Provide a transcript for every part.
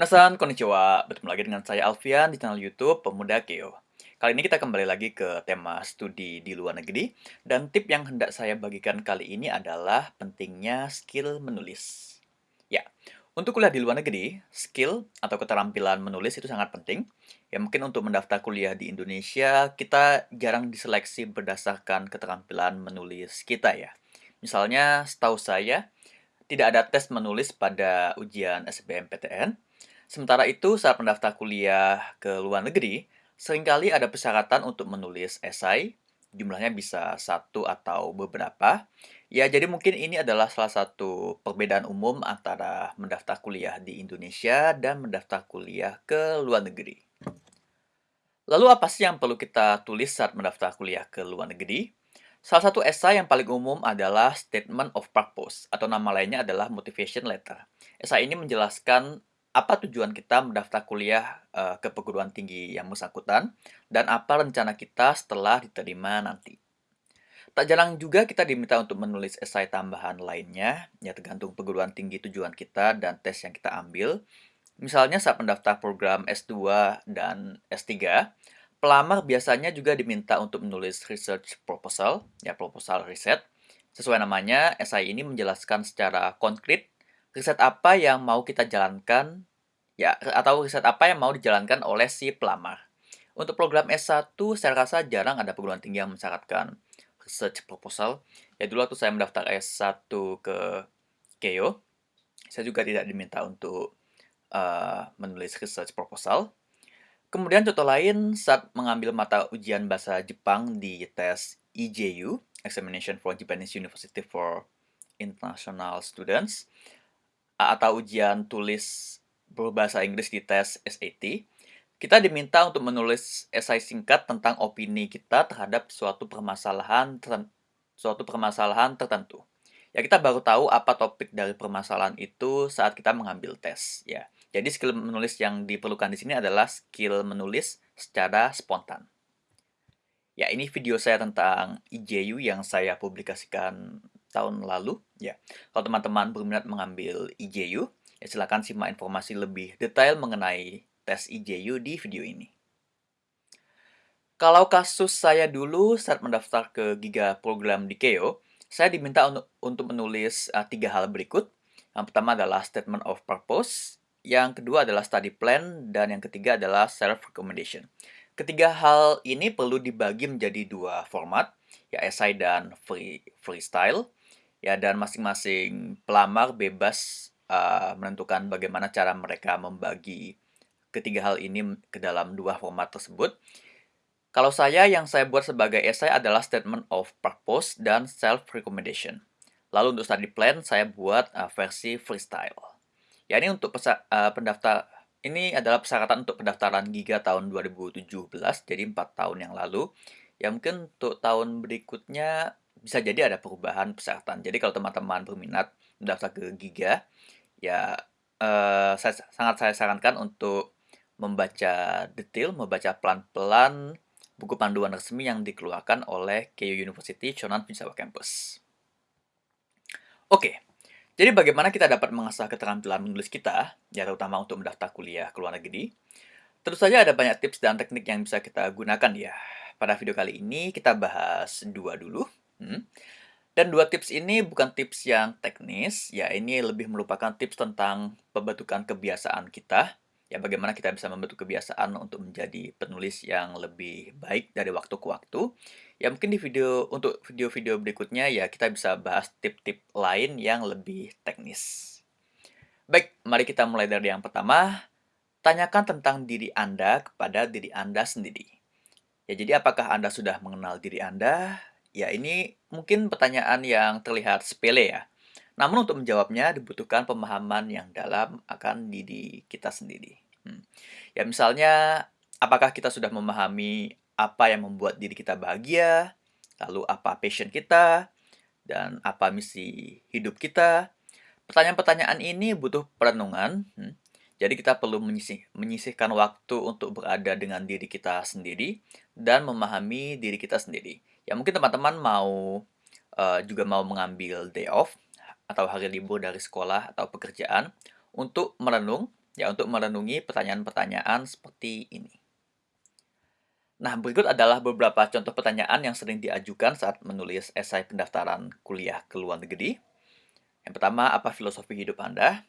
Minasan, konnichiwa. Bertemu lagi dengan saya Alfian di channel YouTube Pemuda Keo. Kali ini kita kembali lagi ke tema studi di luar negeri, dan tip yang hendak saya bagikan kali ini adalah pentingnya skill menulis. Ya, untuk kuliah di luar negeri, skill atau keterampilan menulis itu sangat penting. Ya, mungkin untuk mendaftar kuliah di Indonesia, kita jarang diseleksi berdasarkan keterampilan menulis kita ya. Misalnya, setahu saya, tidak ada tes menulis pada ujian SBMPTN, Sementara itu, saat mendaftar kuliah ke luar negeri, sering kali ada persyaratan untuk menulis esai, jumlahnya bisa satu atau beberapa. Ya, jadi mungkin ini adalah salah satu perbedaan umum antara mendaftar kuliah di Indonesia dan mendaftar kuliah ke luar negeri. Lalu apa sih yang perlu kita tulis saat mendaftar kuliah ke luar negeri? Salah satu esai yang paling umum adalah Statement of Purpose, atau nama lainnya adalah Motivation Letter. Esai ini menjelaskan apa tujuan kita mendaftar kuliah uh, ke perguruan tinggi yang bersangkutan, dan apa rencana kita setelah diterima nanti. Tak jarang juga kita diminta untuk menulis esai tambahan lainnya, ya tergantung perguruan tinggi tujuan kita dan tes yang kita ambil. Misalnya saat mendaftar program S2 dan S3, pelamar biasanya juga diminta untuk menulis research proposal, ya proposal riset. Sesuai namanya, esai ini menjelaskan secara konkret riset apa yang mau kita jalankan ya atau riset apa yang mau dijalankan oleh si pelamar. Untuk program S1 saya rasa jarang ada perguruan tinggi yang mensyaratkan research proposal. Ya dulu waktu saya mendaftar S1 ke Keio, saya juga tidak diminta untuk uh, menulis research proposal. Kemudian contoh lain saat mengambil mata ujian bahasa Jepang di tes EJU, Examination for Japanese University for International Students, atau ujian tulis berbahasa Inggris di tes SAT, kita diminta untuk menulis esai singkat tentang opini kita terhadap suatu permasalahan suatu permasalahan tertentu. Ya kita baru tahu apa topik dari permasalahan itu saat kita mengambil tes ya. Jadi skill menulis yang diperlukan di sini adalah skill menulis secara spontan. Ya, ini video saya tentang IJU yang saya publikasikan tahun lalu ya. Kalau teman-teman berminat mengambil IJU, ya silakan simak informasi lebih detail mengenai tes IJU di video ini. Kalau kasus saya dulu saat mendaftar ke Giga program di KEO, saya diminta untuk, untuk menulis uh, tiga hal berikut. Yang pertama adalah statement of purpose, yang kedua adalah study plan, dan yang ketiga adalah self-recommendation. Ketiga hal ini perlu dibagi menjadi dua format, ya essay dan free freestyle. Ya, dan masing-masing pelamar bebas uh, menentukan bagaimana cara mereka membagi ketiga hal ini ke dalam dua format tersebut. Kalau saya, yang saya buat sebagai essay adalah statement of purpose dan self-recommendation. Lalu untuk study plan, saya buat uh, versi freestyle. Ya, ini untuk pesa uh, pendaftar ini adalah persyaratan untuk pendaftaran Giga tahun 2017, jadi 4 tahun yang lalu. Ya mungkin untuk tahun berikutnya bisa jadi ada perubahan persyaratan. Jadi kalau teman-teman berminat mendaftar ke Giga, ya eh, saya, sangat saya sarankan untuk membaca detail, membaca pelan-pelan buku panduan resmi yang dikeluarkan oleh Keio University Shonan Vinsawa Campus. Oke, jadi bagaimana kita dapat mengasah keterampilan menulis kita, ya terutama untuk mendaftar kuliah ke luar negeri? Tentu saja ada banyak tips dan teknik yang bisa kita gunakan ya. Pada video kali ini kita bahas dua dulu. Hmm. Dan dua tips ini bukan tips yang teknis, ya ini lebih merupakan tips tentang pembentukan kebiasaan kita, ya bagaimana kita bisa membentuk kebiasaan untuk menjadi penulis yang lebih baik dari waktu ke waktu. Ya mungkin di video untuk video-video berikutnya ya kita bisa bahas tip-tip lain yang lebih teknis. Baik, mari kita mulai dari yang pertama. Tanyakan tentang diri Anda kepada diri Anda sendiri. Ya, jadi apakah Anda sudah mengenal diri Anda? Ya, ini mungkin pertanyaan yang terlihat sepele ya. Namun untuk menjawabnya dibutuhkan pemahaman yang dalam akan diri kita sendiri. Hmm. Ya misalnya, apakah kita sudah memahami apa yang membuat diri kita bahagia, lalu apa passion kita, dan apa misi hidup kita. Pertanyaan-pertanyaan ini butuh perenungan. Hmm. Jadi kita perlu menyisih, menyisihkan waktu untuk berada dengan diri kita sendiri dan memahami diri kita sendiri. Ya mungkin teman-teman mau uh, juga mau mengambil day off atau hari libur dari sekolah atau pekerjaan untuk merenung ya untuk merenungi pertanyaan-pertanyaan seperti ini. Nah, berikut adalah beberapa contoh pertanyaan yang sering diajukan saat menulis esai pendaftaran kuliah ke luar negeri. Yang pertama, apa filosofi hidup Anda?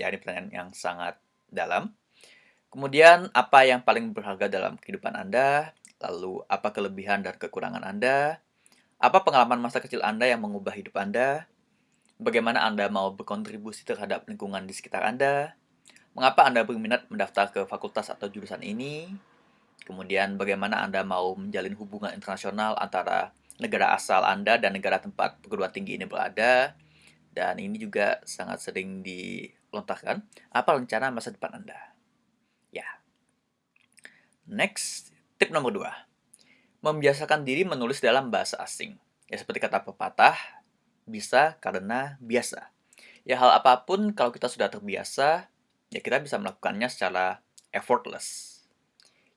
Ya, ini pertanyaan yang sangat dalam. Kemudian, apa yang paling berharga dalam kehidupan Anda? Lalu, apa kelebihan dan kekurangan Anda? Apa pengalaman masa kecil Anda yang mengubah hidup Anda? Bagaimana Anda mau berkontribusi terhadap lingkungan di sekitar Anda? Mengapa Anda berminat mendaftar ke fakultas atau jurusan ini? Kemudian bagaimana Anda mau menjalin hubungan internasional antara negara asal Anda dan negara tempat perguruan tinggi ini berada. Dan ini juga sangat sering dilontarkan. Apa rencana masa depan Anda? Ya. Next, tip nomor dua. Membiasakan diri menulis dalam bahasa asing. Ya seperti kata pepatah, bisa karena biasa. Ya hal apa pun kalau kita sudah terbiasa, ya kita bisa melakukannya secara effortless.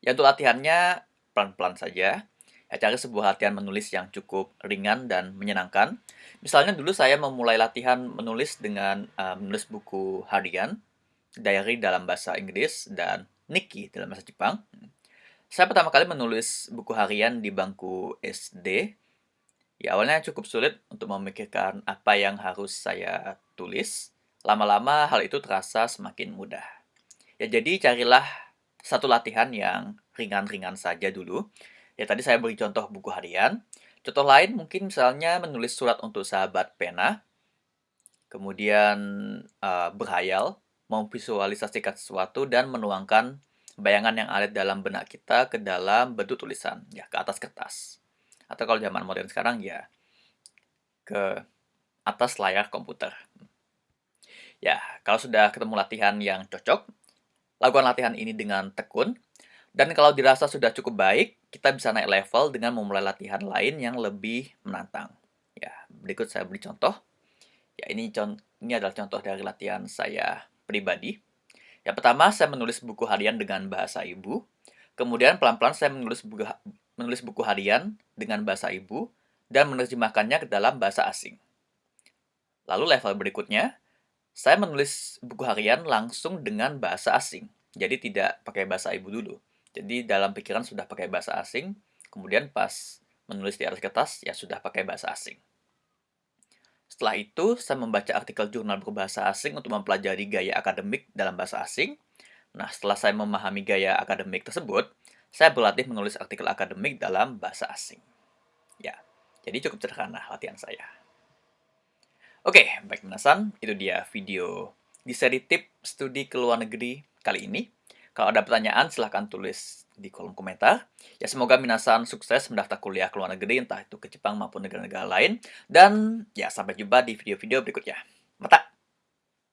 Ya untuk latihannya pelan-pelan saja. Ya, cari sebuah latihan menulis yang cukup ringan dan menyenangkan. Misalnya dulu saya memulai latihan menulis dengan uh, menulis buku harian, diary dalam bahasa Inggris, dan Nikki dalam bahasa Jepang. Saya pertama kali menulis buku harian di bangku SD. Ya awalnya cukup sulit untuk memikirkan apa yang harus saya tulis. Lama-lama hal itu terasa semakin mudah. Ya jadi carilah satu latihan yang ringan-ringan saja dulu. Ya tadi saya beri contoh buku harian. Contoh lain mungkin misalnya menulis surat untuk sahabat pena, kemudian uh, berhayal, memvisualisasikan sesuatu dan menuangkan bayangan yang ada dalam benak kita ke dalam bentuk tulisan, ya ke atas kertas. Atau kalau zaman modern sekarang ya ke atas layar komputer. Ya, kalau sudah ketemu latihan yang cocok, Lakukan latihan ini dengan tekun, dan kalau dirasa sudah cukup baik, kita bisa naik level dengan memulai latihan lain yang lebih menantang. Ya, berikut saya beri contoh. Ya, ini ini adalah contoh dari latihan saya pribadi. Yang pertama, saya menulis buku harian dengan bahasa ibu. Kemudian pelan-pelan saya menulis buku, menulis buku harian dengan bahasa ibu dan menerjemahkannya ke dalam bahasa asing. Lalu level berikutnya, saya menulis buku harian langsung dengan bahasa asing. Jadi tidak pakai bahasa ibu dulu. Jadi dalam pikiran sudah pakai bahasa asing, kemudian pas menulis di atas kertas ya sudah pakai bahasa asing. Setelah itu, saya membaca artikel jurnal berbahasa asing untuk mempelajari gaya akademik dalam bahasa asing. Nah, setelah saya memahami gaya akademik tersebut, saya berlatih menulis artikel akademik dalam bahasa asing. Ya, jadi cukup sederhana latihan saya. Oke, baik minasan, itu dia video di seri tip studi ke luar negeri kali ini. Kalau ada pertanyaan, silahkan tulis di kolom komentar. Ya, semoga minasan sukses mendaftar kuliah ke luar negeri, entah itu ke Jepang maupun negara-negara lain. Dan ya, sampai jumpa di video-video berikutnya. Mata!